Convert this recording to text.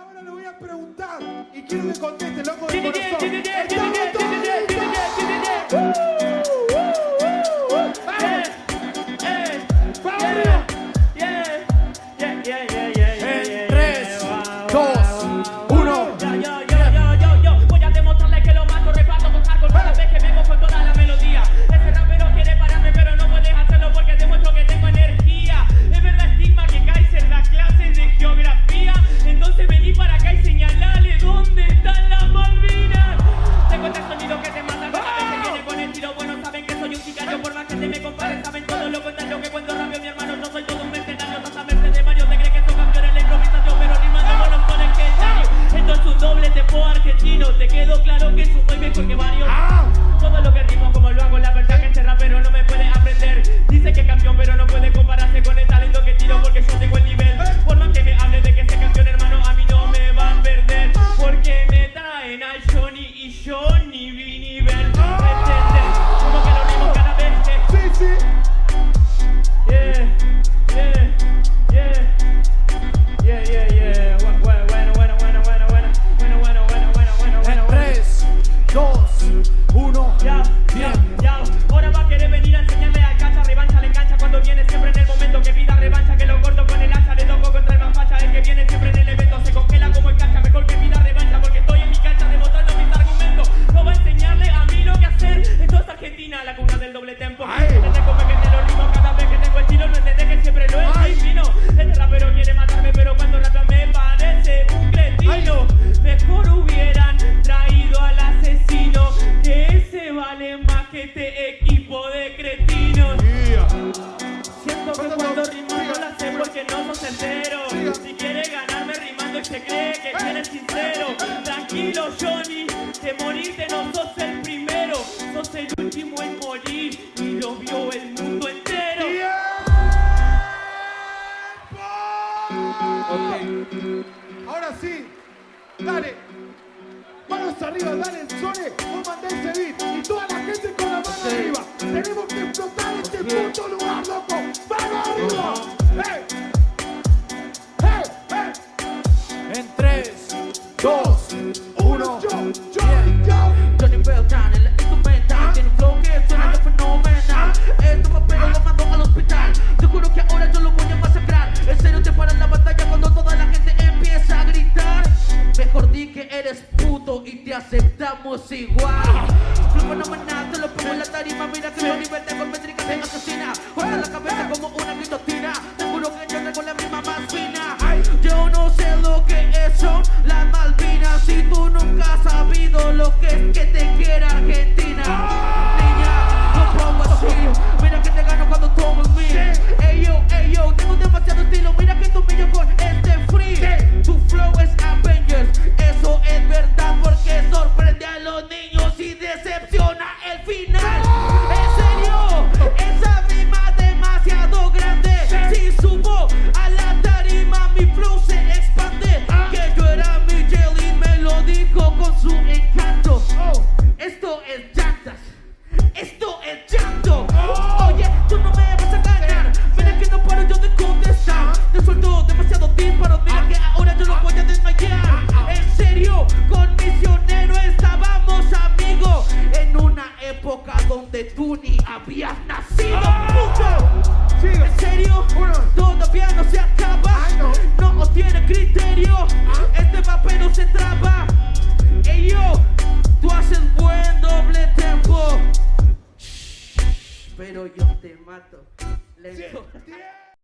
Ahora le voy a preguntar y quiero que conteste, loco de corazón. quedó claro que Si quiere ganarme rimando y se cree que eres sincero. Tranquilo Johnny, que morirte no sos el primero. Sos el último en morir y lo vio el mundo entero. Okay. Ahora sí, dale. Manos arriba, dale, Sone, vos mandá ese beat y toda la gente dos, uno. Yo, yo, yo. Johnny Beltran, el instrumental, tiene un flow que suena de fenomenal. Este papel lo mandó al hospital. Te juro que ahora yo lo voy a masacrar. En serio te paran la batalla cuando toda la gente empieza a gritar. Mejor di que eres puto y te aceptamos igual. Flow fenomenal, te lo pongo en la tarima. Mira que lo nivel de golpe te asesina. suelto demasiado disparos Mira que ahora yo los voy a desmayar. En serio, con misionero estábamos amigos En una época donde tú ni habías nacido. Ah. Puto. En serio, todavía no se acaba. No. Tiene criterio, ah. este papel se traba. Ey yo, tú haces buen doble tempo Pero yo te mato. Lento.